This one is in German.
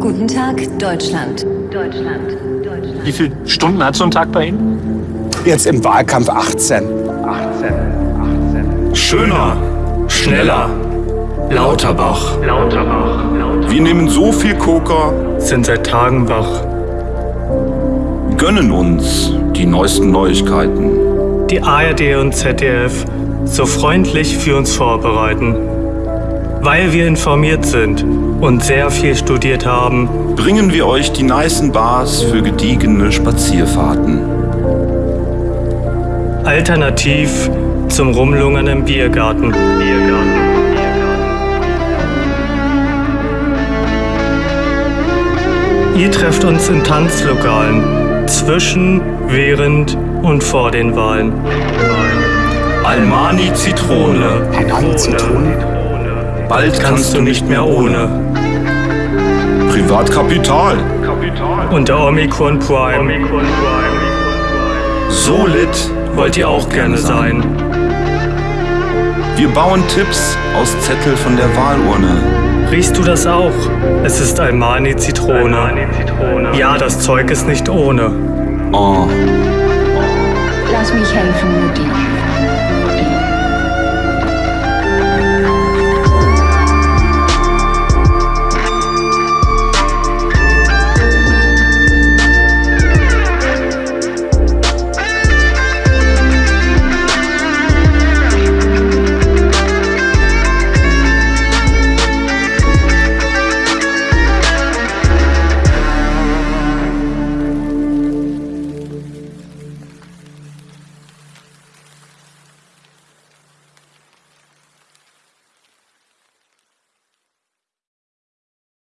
Guten Tag, Deutschland. Deutschland. Deutschland. Wie viele Stunden hat so ein Tag bei Ihnen? Jetzt im Wahlkampf 18. 18. 18. Schöner, schneller, Lauterbach. Lauterbach. Lauterbach. Wir nehmen so viel Koker, sind seit Tagen wach. Gönnen uns die neuesten Neuigkeiten. Die ARD und ZDF so freundlich für uns vorbereiten. Weil wir informiert sind und sehr viel studiert haben, bringen wir euch die nicen Bars für gediegene Spazierfahrten. Alternativ zum Rumlungern im Biergarten. Biergarten. Ihr trefft uns in Tanzlokalen, zwischen, während und vor den Wahlen. Almani Zitrone. Almani Zitrone. Bald kannst du nicht mehr ohne. Privatkapital. Der Omikron Prime. So lit wollt ihr auch gerne sein. Wir bauen Tipps aus Zettel von der Wahlurne. Riechst du das auch? Es ist Almani Zitrone. Almani Zitrone. Ja, das Zeug ist nicht ohne. Oh. Lass mich helfen, Mutti.